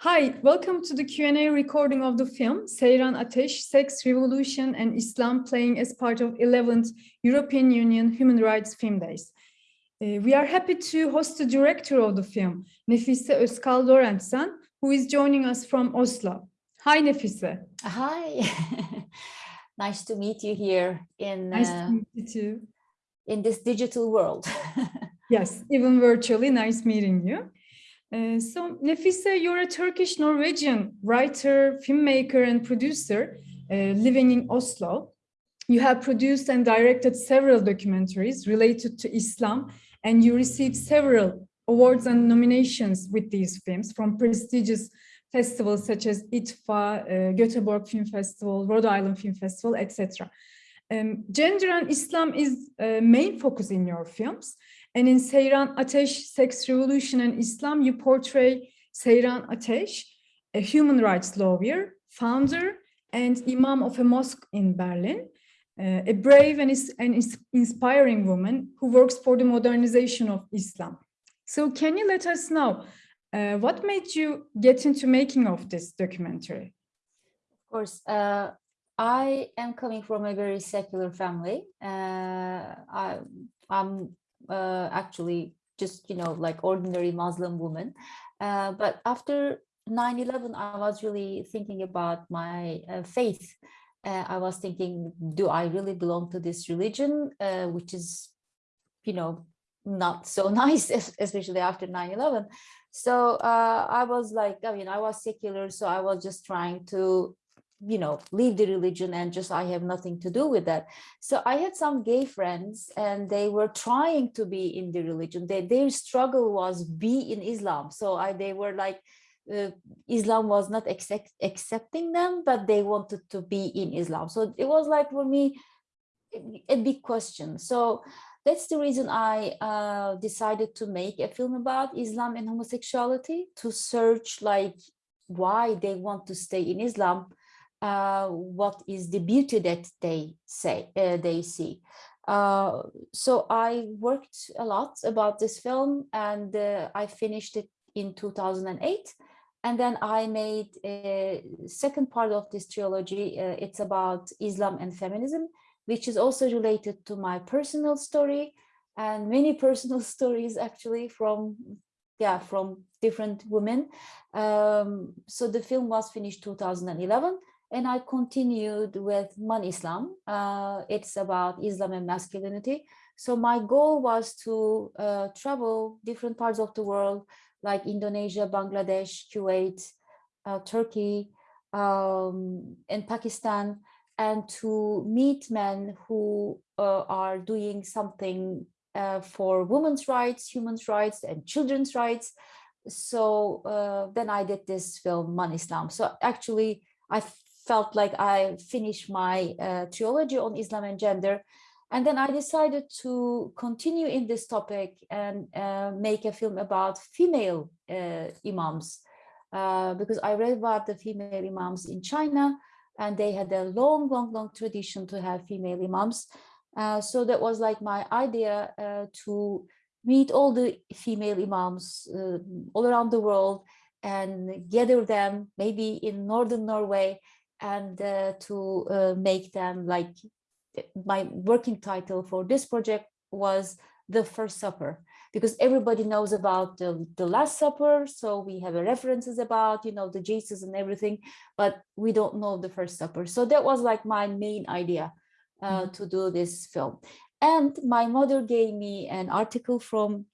Hi, welcome to the Q&A recording of the film Seyran Ateş, Sex, Revolution and Islam playing as part of 11th European Union Human Rights Film Days. Uh, we are happy to host the director of the film, Nefise Özkal Lorentsen, who is joining us from Oslo. Hi, Nefise. Hi. nice to meet you here in, nice uh, you in this digital world. yes, even virtually, nice meeting you. Uh, so Nefise, you're a Turkish Norwegian writer, filmmaker and producer uh, living in Oslo. You have produced and directed several documentaries related to Islam and you received several awards and nominations with these films from prestigious festivals such as IDFA, uh, Göteborg Film Festival, Rhode Island Film Festival, etc. Um, gender and Islam is a main focus in your films. And in Seyran Ateş, Sex Revolution and Islam, you portray Seyran Ateş, a human rights lawyer, founder, and imam of a mosque in Berlin, uh, a brave and, and inspiring woman who works for the modernization of Islam. So can you let us know uh, what made you get into making of this documentary? Of course, uh, I am coming from a very secular family. Uh, I, am uh, actually just, you know, like ordinary Muslim woman. Uh, but after 9-11, I was really thinking about my uh, faith. Uh, I was thinking, do I really belong to this religion, uh, which is, you know, not so nice, especially after 9-11. So uh, I was like, I mean, I was secular, so I was just trying to you know, leave the religion and just I have nothing to do with that. So I had some gay friends and they were trying to be in the religion. They, their struggle was be in Islam. So I, they were like, uh, Islam was not accept, accepting them, but they wanted to be in Islam. So it was like for me, a big question. So that's the reason I uh, decided to make a film about Islam and homosexuality to search like why they want to stay in Islam uh, what is the beauty that they say uh, they see. Uh, so I worked a lot about this film and uh, I finished it in 2008. And then I made a second part of this trilogy. Uh, it's about Islam and feminism, which is also related to my personal story and many personal stories actually from yeah from different women um, so the film was finished 2011 and I continued with Man Islam. Uh, it's about Islam and masculinity. So my goal was to uh, travel different parts of the world, like Indonesia, Bangladesh, Kuwait, uh, Turkey, um, and Pakistan, and to meet men who uh, are doing something uh, for women's rights, human rights, and children's rights. So uh, then I did this film, Man Islam. So actually, I felt like I finished my uh, theology on Islam and gender. And then I decided to continue in this topic and uh, make a film about female uh, imams. Uh, because I read about the female imams in China and they had a long, long, long tradition to have female imams. Uh, so that was like my idea uh, to meet all the female imams all around the world and gather them maybe in northern Norway and uh, to uh, make them like my working title for this project was the first supper because everybody knows about the, the last supper so we have references about you know the jesus and everything but we don't know the first supper so that was like my main idea uh, mm -hmm. to do this film and my mother gave me an article from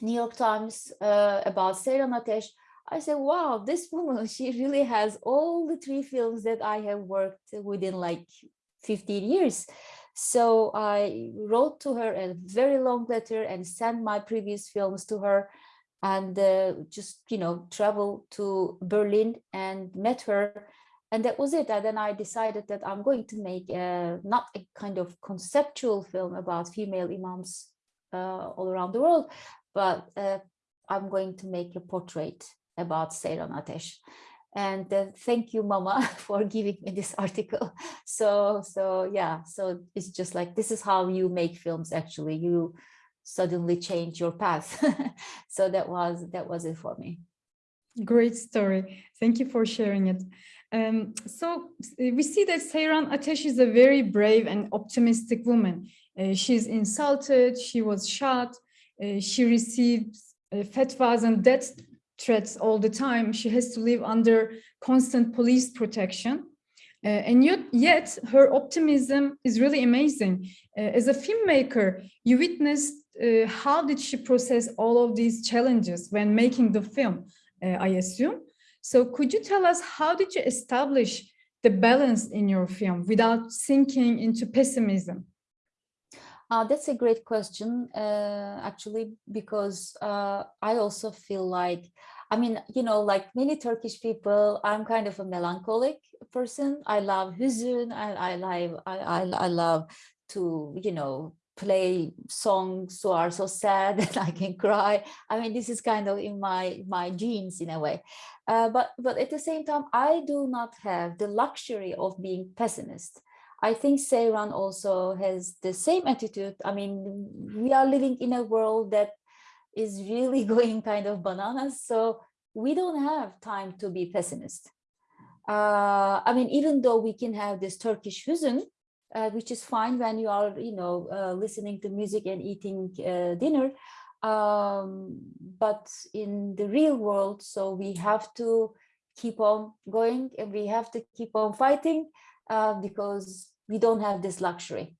new york times uh, about Seyran Ateş I said, wow, this woman, she really has all the three films that I have worked within like 15 years. So I wrote to her a very long letter and sent my previous films to her and uh, just, you know, travel to Berlin and met her. And that was it. And then I decided that I'm going to make a, not a kind of conceptual film about female imams uh, all around the world, but uh, I'm going to make a portrait about Seyran Ateş. And uh, thank you, Mama, for giving me this article. So, so yeah, so it's just like, this is how you make films, actually. You suddenly change your path. so that was, that was it for me. Great story. Thank you for sharing it. Um, so we see that Seyran Ateş is a very brave and optimistic woman. Uh, she's insulted, she was shot, uh, she receives uh, fatwas and death threats all the time. She has to live under constant police protection. Uh, and yet, yet her optimism is really amazing. Uh, as a filmmaker, you witnessed uh, how did she process all of these challenges when making the film, uh, I assume. So could you tell us how did you establish the balance in your film without sinking into pessimism? Uh, that's a great question, uh, actually, because uh, I also feel like, I mean, you know, like many Turkish people, I'm kind of a melancholic person. I love hüzün. I, I love, I, I, I love to, you know, play songs who are so sad that I can cry. I mean, this is kind of in my my genes in a way. Uh, but but at the same time, I do not have the luxury of being pessimist. I think Seyran also has the same attitude. I mean, we are living in a world that is really going kind of bananas. So we don't have time to be pessimist. Uh, I mean, even though we can have this Turkish hüzün, uh, which is fine when you are, you know, uh, listening to music and eating uh, dinner. Um, but in the real world, so we have to keep on going and we have to keep on fighting uh, because we don't have this luxury.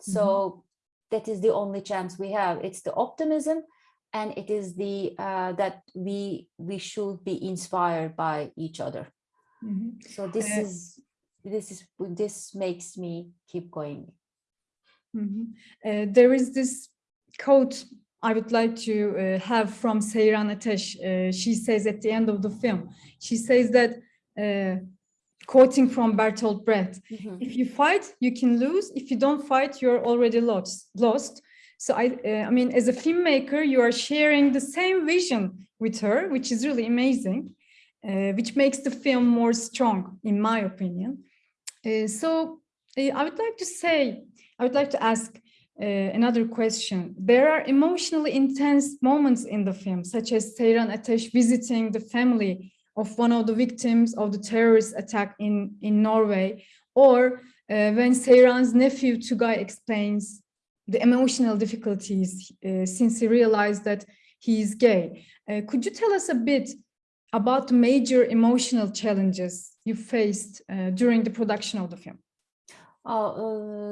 So that is the only chance we have. It's the optimism and it is the uh, that we we should be inspired by each other. Mhm. So this Uh, is this is this makes me keep going. Mhm. Uh, there is this quote I would like to uh, have from Seyran Ateş. Uh, she says at the end of the film, she says that, uh, quoting from Bertolt Brecht, Mhm. if you fight, you can lose. If you don't fight, you're already lost. Lost. So I, uh, I mean, as a filmmaker, you are sharing the same vision with her, which is really amazing, uh, which makes the film more strong, in my opinion. Uh, so uh, I would like to say, I would like to ask uh, another question. There are emotionally intense moments in the film, such as Seyran Ateş visiting the family of one of the victims of the terrorist attack in, in Norway, or uh, when Seyran's nephew Tugay explains the emotional difficulties uh, since he realized that he is gay. Uh, could you tell us a bit about the major emotional challenges you faced uh, during the production of the film? Oh,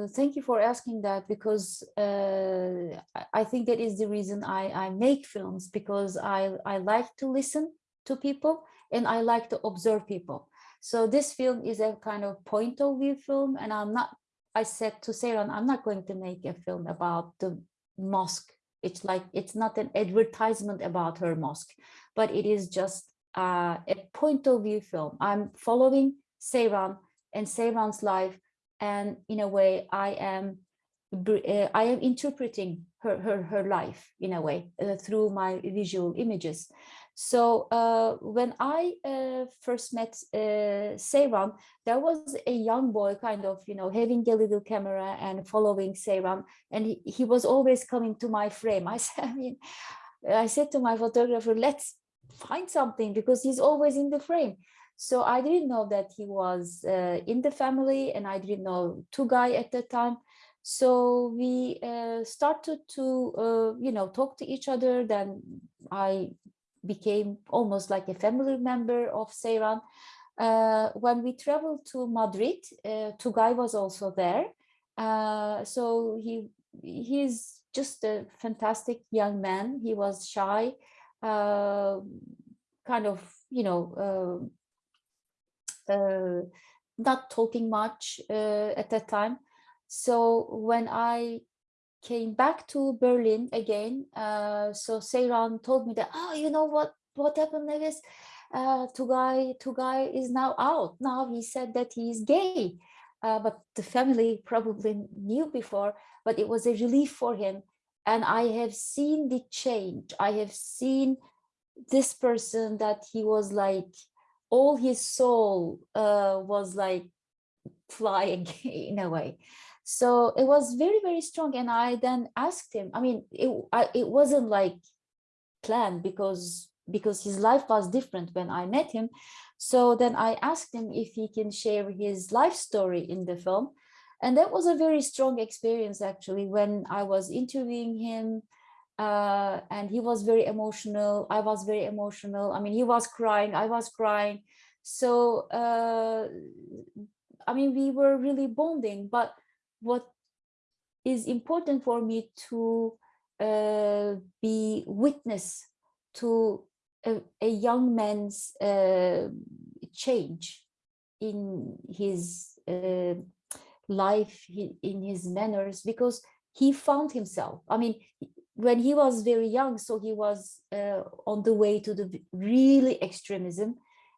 uh, thank you for asking that because uh, I- I think that is the reason I, I make films because I, I like to listen to people and I like to observe people. So this film is a kind of point of view film and I'm not, I said to Seyran, I'm not going to make a film about the mosque. It's like, it's not an advertisement about her mosque, but it is just uh, a point of view film. I'm following Seyran and Seyran's life and in a way i am uh, i am interpreting her her, her life in a way uh, through my visual images. So uh, when i uh, first met uh, there was a young boy kind of you know having a little camera and following Seyran and he, he was always coming to my frame. I said i mean i said to my photographer let's find something because he's always in the frame. So I didn't know that he was uh, in the family and I didn't know two Tugay at that time. So we uh, started to, uh, you know, talk to each other. Then I became almost like a family member of Seyran. Uh, when we traveled to Madrid, uh, Tugay was also there. Uh, so he he's just a fantastic young man. He was shy, uh, kind of, you know, uh, not talking much at that time. So when I came back to Berlin again, uh, so Seyran told me that, oh, you know what, what happened Nefise? Uh, Tugay, Tugay is now out. Now he said that he is gay. Uh, but the family probably knew before, but it was a relief for him. And I have seen the change. I have seen this person that he was like, all his soul uh, was like flying in a way. So it was very, very strong. And I then asked him, I mean, it, I, it wasn't like planned because because his life was different when I met him. So then I asked him if he can share his life story in the film. And that was a very strong experience actually when I was interviewing him uh, and he was very emotional. I was very emotional. I mean, he was crying, I was crying. So, uh, I mean, we were really bonding, but what is important for me to uh, be witness to a, a young man's uh, change in his uh, life, in his manners, because he found himself. I mean, when he was very young, so he was uh, on the way to the really extremism,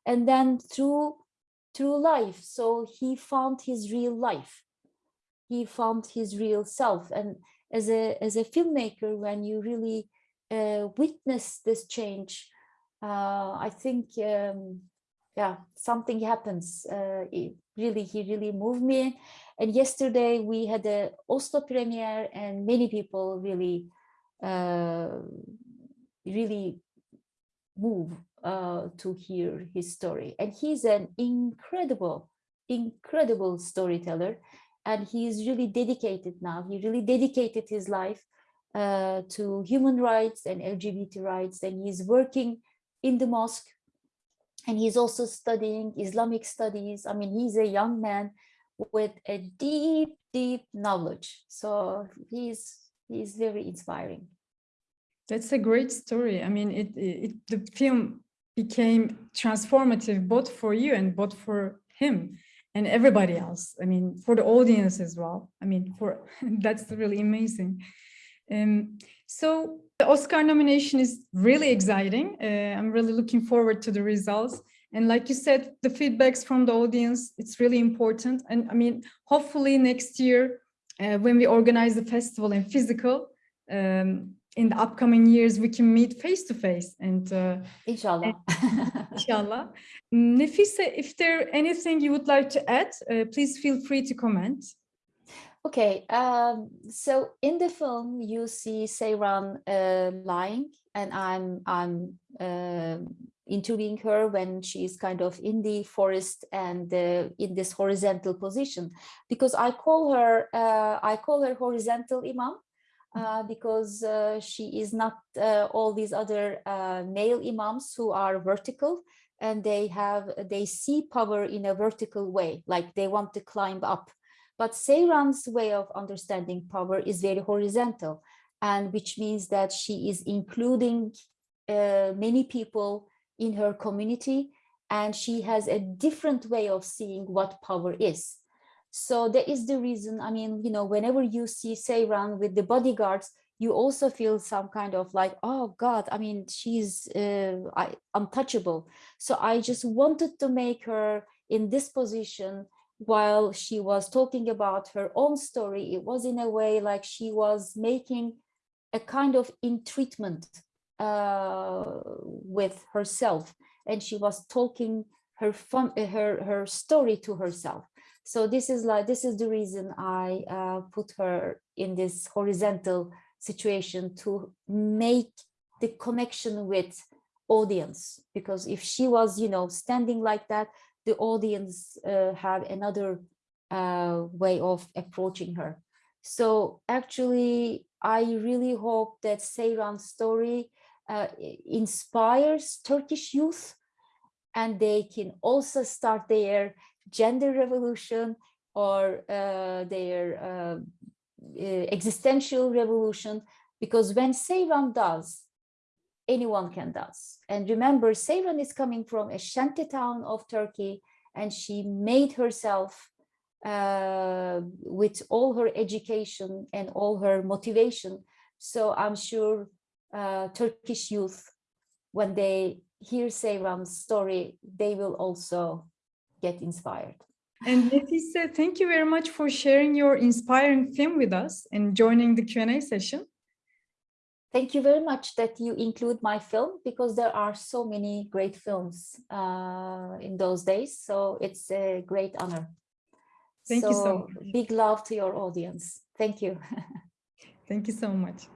and then through through life, so he found his real life. He found his real self, and as a as a filmmaker, when you really uh, witness this change, uh, I think, um, yeah, something happens. Uh, really, he really moved me. And yesterday we had a Oslo premiere, and many people really, uh, really move uh, to hear his story. And he's an incredible, incredible storyteller. And he's really dedicated now. He really dedicated his life uh, to human rights and LGBT rights. And he's working in the mosque and he's also studying Islamic studies. I mean, he's a young man with a deep, deep knowledge. So he's he's very inspiring. That's a great story. I mean, it, it the film became transformative both for you and both for him and everybody else. I mean, for the audience as well. I mean, for that's really amazing. Um, so the Oscar nomination is really exciting. Uh, I'm really looking forward to the results. And like you said, the feedbacks from the audience, it's really important. And I mean, hopefully next year, uh, when we organize the festival in physical, um, in the upcoming years, we can meet face to face and uh, inshallah. inshallah. Nefise, if there anything you would like to add, uh, please feel free to comment. Okay, um, so in the film you see Seyran uh, lying, and I'm I'm uh, interviewing her when she's kind of in the forest and uh, in this horizontal position, because I call her uh, I call her horizontal imam. Uh, because uh, she is not all these other male imams who are vertical and they have they see power in a vertical way like they want to climb up but Seyran's way of understanding power is very horizontal, and which means that she is including uh, many people in her community, and she has a different way of seeing what power is. So that is the reason, I mean, you know, whenever you see Seyran with the bodyguards, you also feel some kind of like, oh God, I mean, she's uh, untouchable. So I just wanted to make her in this position while she was talking about her own story, it was in a way like she was making a kind of in treatment uh, with herself and she was talking her fun, her her story to herself. So this is like this is the reason I uh, put her in this horizontal situation to make the connection with audience because if she was you know standing like that the audience uh, have another uh, way of approaching her. So actually, I really hope that Seyran's story uh, inspires Turkish youth and they can also start their gender revolution or uh, their uh, existential revolution because when Seyran does, anyone can does. And remember, Seyran is coming from a shanty town of Turkey, and she made herself uh, with all her education and all her motivation. So I'm sure uh, Turkish youth, when they hear Seyran's story, they will also get inspired. And Nefise, thank you very much for sharing your inspiring film with us and joining the Q&A session. Thank you very much that you include my film because there are so many great films uh, in those days. So it's a great honor. Thank so you so much. Big love to your audience. Thank you. Thank you so much.